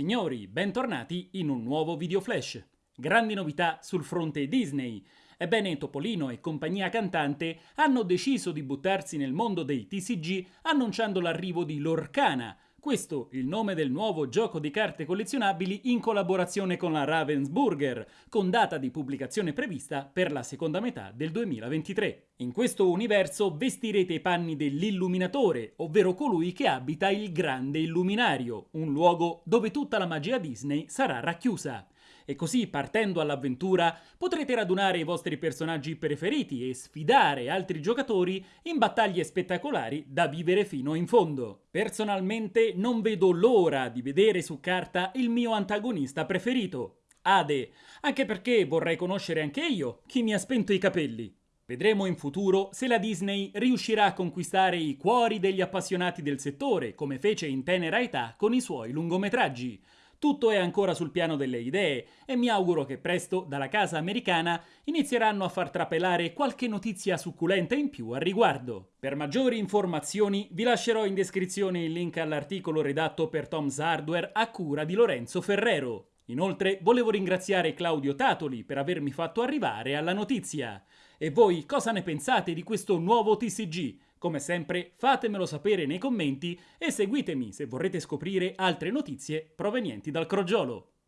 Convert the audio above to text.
Signori, bentornati in un nuovo video flash. Grandi novità sul fronte Disney. Ebbene, Topolino e compagnia cantante hanno deciso di buttarsi nel mondo dei TCG annunciando l'arrivo di Lorcana, questo il nome del nuovo gioco di carte collezionabili in collaborazione con la Ravensburger, con data di pubblicazione prevista per la seconda metà del 2023. In questo universo vestirete i panni dell'illuminatore, ovvero colui che abita il grande illuminario, un luogo dove tutta la magia Disney sarà racchiusa e così partendo all'avventura potrete radunare i vostri personaggi preferiti e sfidare altri giocatori in battaglie spettacolari da vivere fino in fondo. Personalmente non vedo l'ora di vedere su carta il mio antagonista preferito, Ade, anche perché vorrei conoscere anche io chi mi ha spento i capelli. Vedremo in futuro se la Disney riuscirà a conquistare i cuori degli appassionati del settore, come fece in tenera età con i suoi lungometraggi, tutto è ancora sul piano delle idee e mi auguro che presto dalla casa americana inizieranno a far trapelare qualche notizia succulenta in più al riguardo. Per maggiori informazioni vi lascerò in descrizione il link all'articolo redatto per Tom's Hardware a cura di Lorenzo Ferrero. Inoltre volevo ringraziare Claudio Tatoli per avermi fatto arrivare alla notizia. E voi cosa ne pensate di questo nuovo TCG? Come sempre fatemelo sapere nei commenti e seguitemi se vorrete scoprire altre notizie provenienti dal crogiolo.